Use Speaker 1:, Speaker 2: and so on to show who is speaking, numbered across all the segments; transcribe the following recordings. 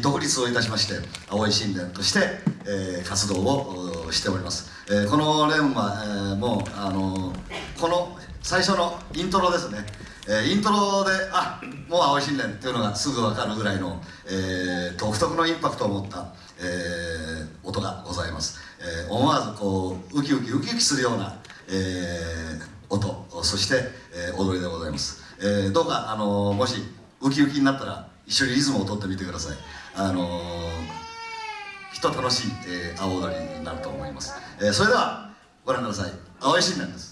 Speaker 1: 独立をいたしまして青い神殿として、えー、活動をしております、えー、この連は、えー、もうあのこの最初のイントロですね、えー、イントロであもう青い神殿っていうのがすぐ分かるぐらいの、えー、独特のインパクトを持った、えー、音がございます、えー、思わずこうウキウキウキウキするような、えー、音そして、えー、踊りでございます、えー、どうかあのもしウキウキになったら一緒にリズムを取ってみてください。あのきっと楽しい、えー、青踊りになると思います、えー、それではご覧ください。青い新年です。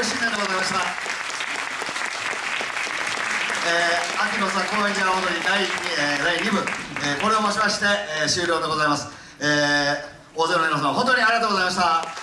Speaker 1: 大石新年でございました。えー、秋のさ高円寺踊り第 2,、えー、第2部、えー、これをもしまして、えー、終了でございます、えー、大勢の皆様本当にありがとうございました。